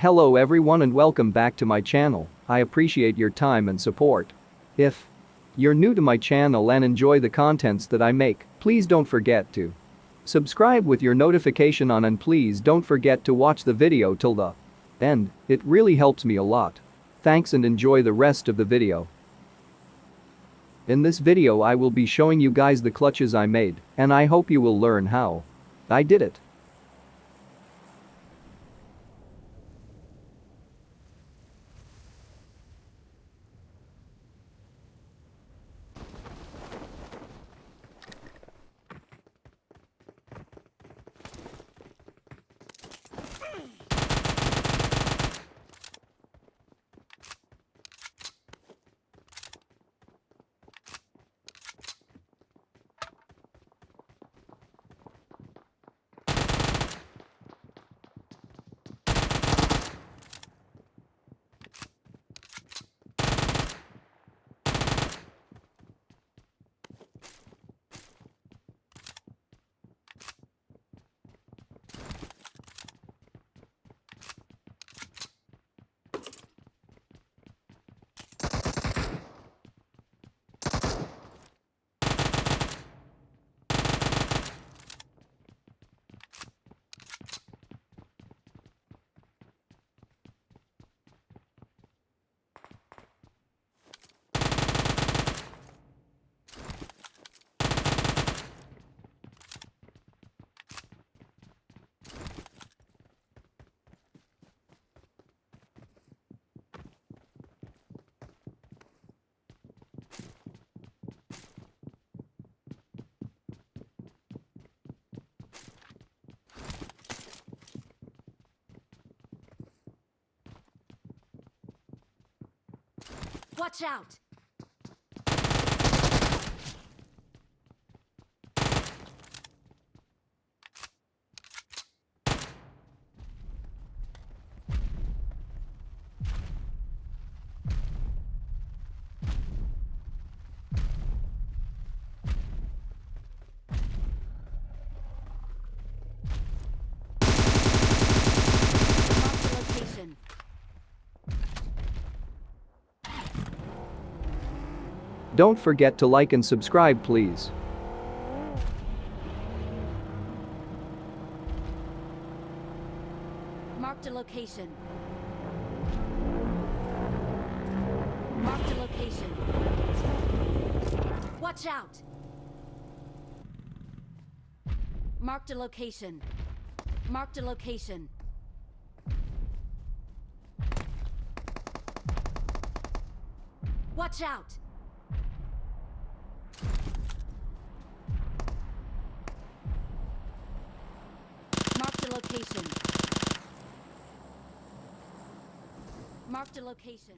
Hello everyone and welcome back to my channel, I appreciate your time and support. If you're new to my channel and enjoy the contents that I make, please don't forget to subscribe with your notification on and please don't forget to watch the video till the end, it really helps me a lot. Thanks and enjoy the rest of the video. In this video I will be showing you guys the clutches I made, and I hope you will learn how I did it. Watch out! Mark the location. Don't forget to like and subscribe please. Marked a location. Marked a location. Watch out! Marked a location. Marked a location. Watch out! Marked a location. Marked a location.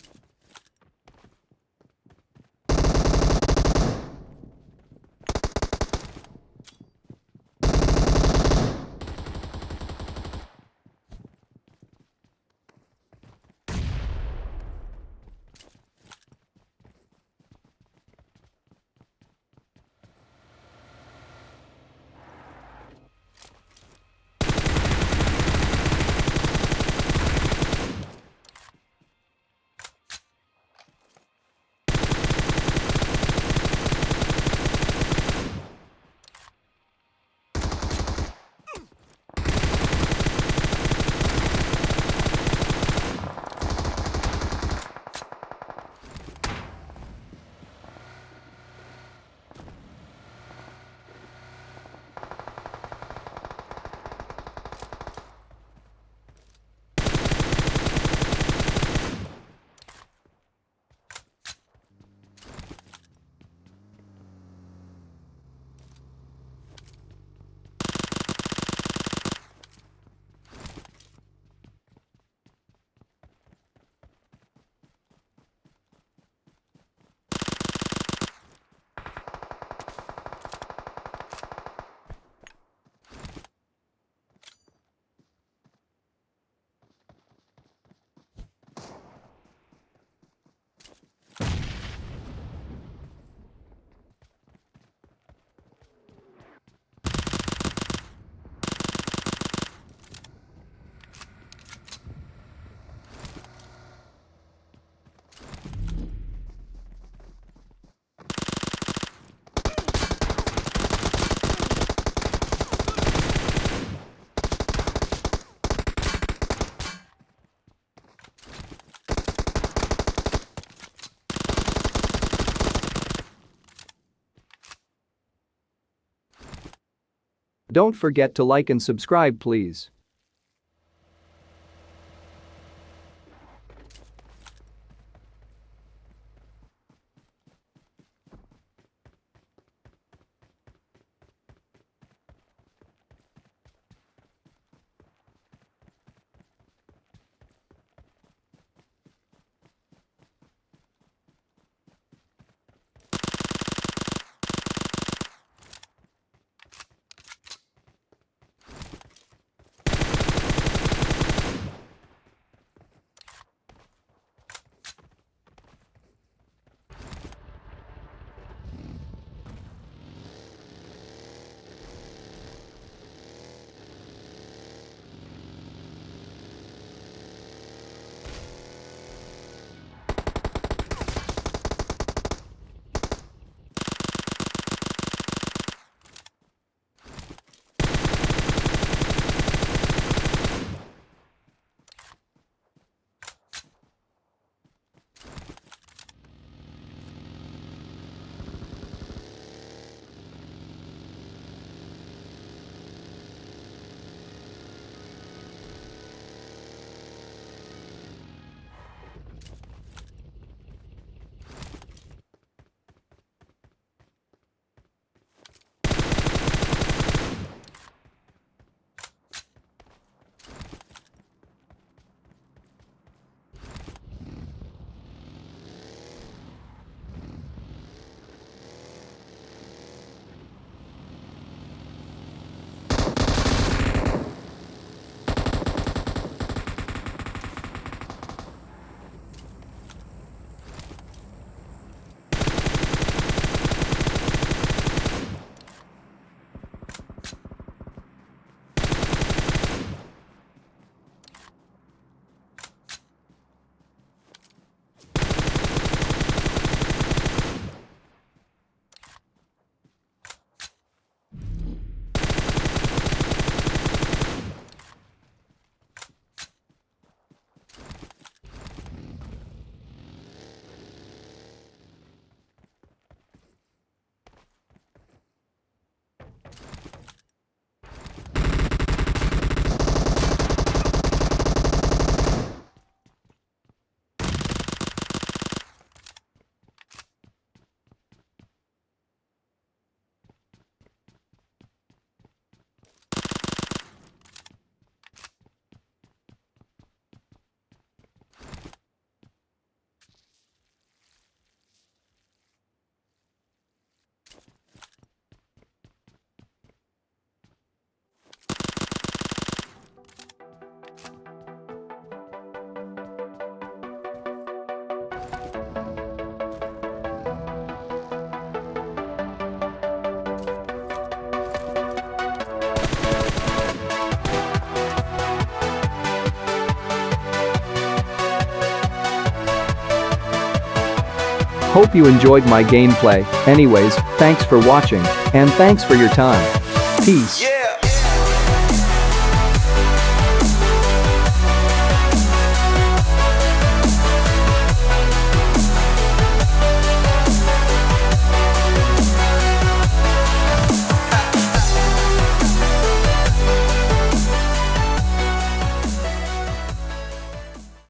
Don't forget to like and subscribe please. Hope you enjoyed my gameplay. Anyways, thanks for watching, and thanks for your time. Peace.